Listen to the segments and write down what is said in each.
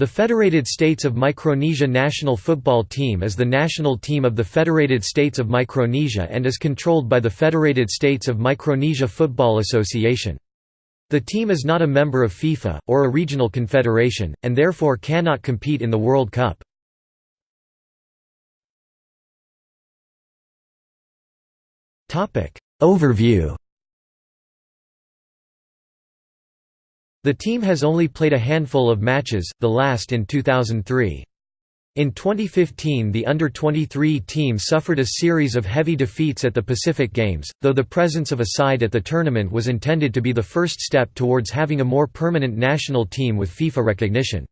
The Federated States of Micronesia national football team is the national team of the Federated States of Micronesia and is controlled by the Federated States of Micronesia Football Association. The team is not a member of FIFA, or a regional confederation, and therefore cannot compete in the World Cup. Overview The team has only played a handful of matches, the last in 2003. In 2015 the under-23 team suffered a series of heavy defeats at the Pacific Games, though the presence of a side at the tournament was intended to be the first step towards having a more permanent national team with FIFA recognition.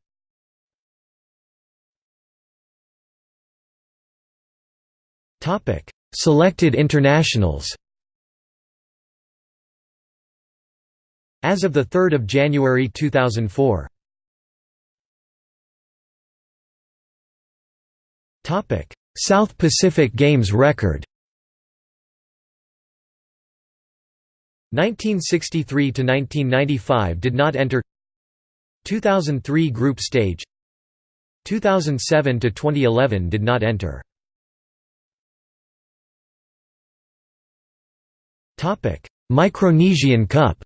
Selected internationals As of 3 January 2004 South Pacific Games record. 1963 to 1995 did not enter. 2003 group stage. 2007 to 2011 did not enter. Topic Micronesian Cup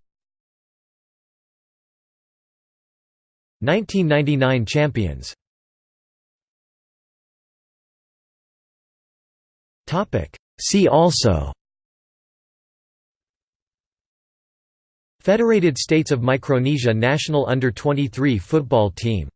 1999 champions. See also Federated States of Micronesia national under-23 football team